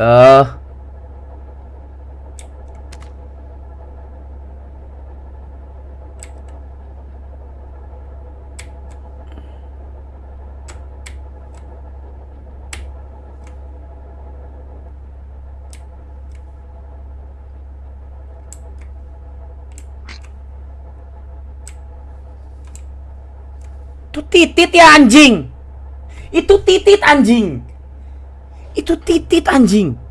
Eh Itu titit ya anjing. Itu titit anjing. Itu titit anjing.